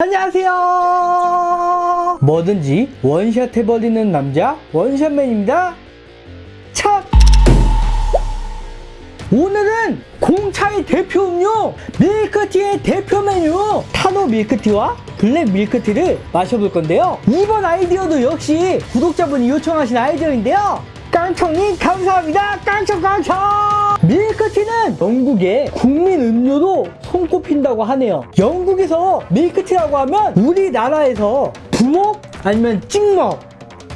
안녕하세요. 뭐든지 원샷 해버리는 남자 원샷맨입니다. 참 오늘은 공차의 대표 음료 밀크티의 대표 메뉴 타로 밀크티와 블랙 밀크티를 마셔볼 건데요. 이번 아이디어도 역시 구독자분이 요청하신 아이디어인데요. 깡총님 감사합니다. 깡총 깡총 밀크티는 영국의 국민 음료로 손꼽힌다고 하네요. 영국에서 밀크티라고 하면 우리나라에서 부먹 아니면 찍먹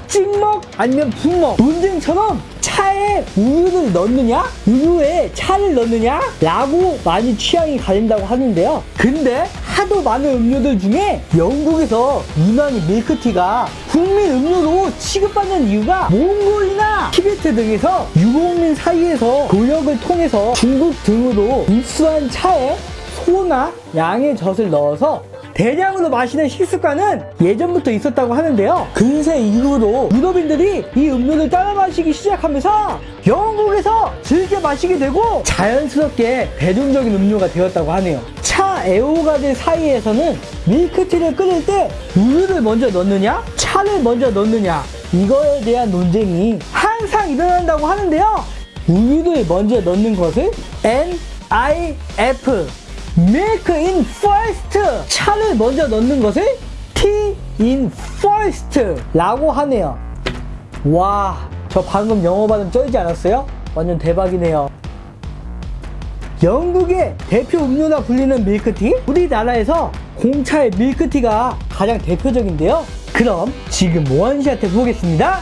찍먹 아니면 부먹. 논쟁처럼 차에 우유를 넣느냐 우유에 차를 넣느냐 라고 많이 취향이 갈린다고 하는데요. 근데 하도 많은 음료들 중에 영국에서 유난히 밀크티가 국민 음료로 취급받는 이유가 몽골이나 티베트 등에서 유목민 사이에서 교역을 통해서 중국 등으로 입수한 차에 소나 양의 젖을 넣어서 대량으로 마시는 식습관은 예전부터 있었다고 하는데요. 근세 이후로 유럽인들이 이 음료를 따라 마시기 시작하면서 영국에서 즐겨 마시게 되고 자연스럽게 대중적인 음료가 되었다고 하네요. 차 애호가들 사이에서는 밀크티를 끓일 때 우유를 먼저 넣느냐? 차를 먼저 넣느냐? 이거에 대한 논쟁이 항상 일어난다고 하는데요. 우유를 먼저 넣는 것을 NIF milk in first. 차를 먼저 넣는 것을 tea in first 라고 하네요. 와 저 방금 영어 발음 쩔지 않았어요? 완전 대박이네요 영국의 대표 음료라 불리는 밀크티? 우리나라에서 공차의 밀크티가 가장 대표적인데요. 그럼 지금 원샷 해 보겠습니다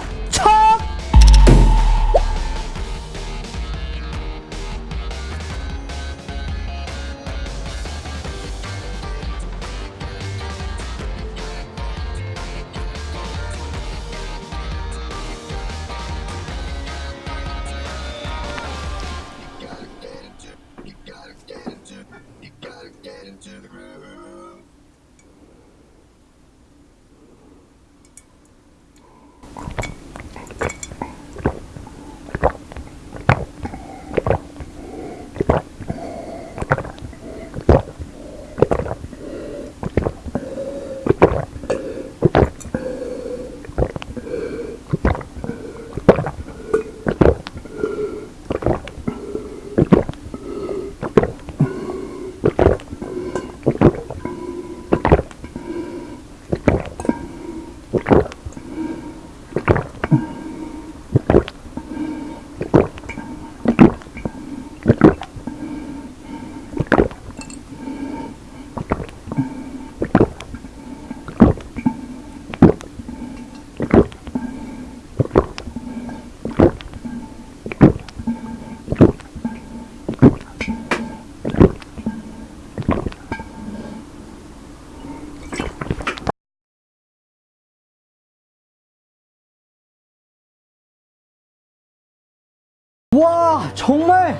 와 정말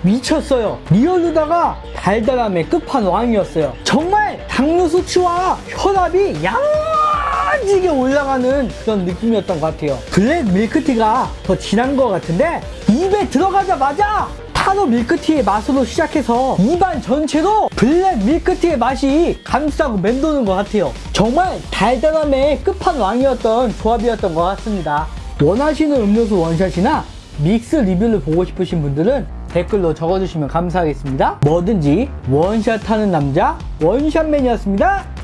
미쳤어요. real루다가 달달함의 끝판왕이었어요. 정말 당뇨 수치와 혈압이 오지게 올라가는 그런 느낌이었던 것 같아요. 블랙 밀크티가 더 진한 것 같은데 입에 들어가자마자 타로 밀크티의 맛으로 시작해서 입안 전체로 블랙 밀크티의 맛이 감싸고 맴도는 것 같아요. 정말 달달함의 끝판왕이었던 조합이었던 것 같습니다. 원하시는 음료수 원샷이나 믹스 리뷰를 보고 싶으신 분들은 댓글로 적어주시면 감사하겠습니다. 뭐든지 원샷 하는 남자 원샷맨이었습니다.